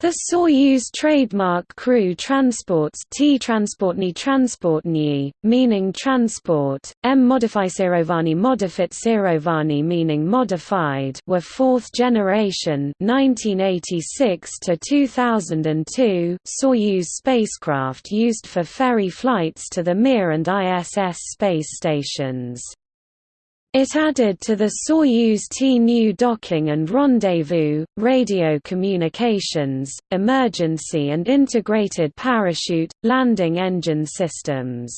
The Soyuz trademark crew transports T transportni transportni, meaning transport, M modificerovani modifitsirovani meaning modified were fourth generation 1986 to 2002 Soyuz spacecraft used for ferry flights to the Mir and ISS space stations. It added to the Soyuz T-New docking and rendezvous, radio communications, emergency and integrated parachute, landing engine systems.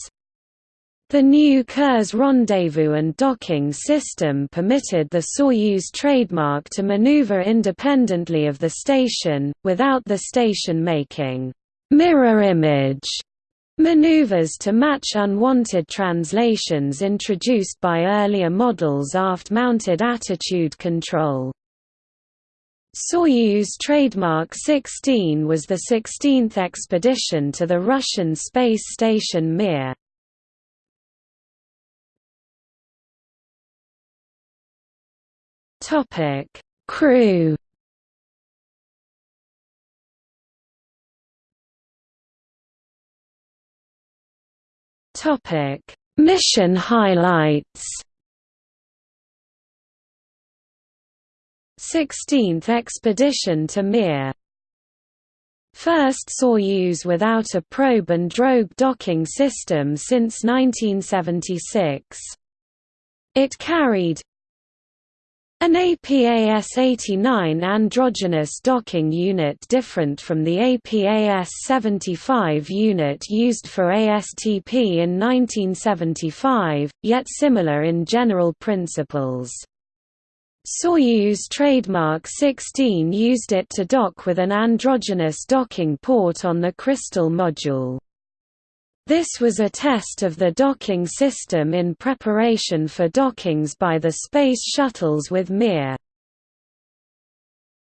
The new Kurs rendezvous and docking system permitted the Soyuz trademark to maneuver independently of the station, without the station making mirror image Maneuvers to match unwanted translations introduced by earlier models aft-mounted attitude control. Soyuz trademark 16 was the 16th expedition to the Russian space station Mir. Topic: Crew Topic: Mission highlights. 16th expedition to Mir. First Soyuz without a probe and drogue docking system since 1976. It carried an APAS-89 androgynous docking unit different from the APAS-75 unit used for ASTP in 1975, yet similar in general principles. Soyuz trademark 16 used it to dock with an androgynous docking port on the Kristall module. This was a test of the docking system in preparation for dockings by the Space Shuttles with Mir.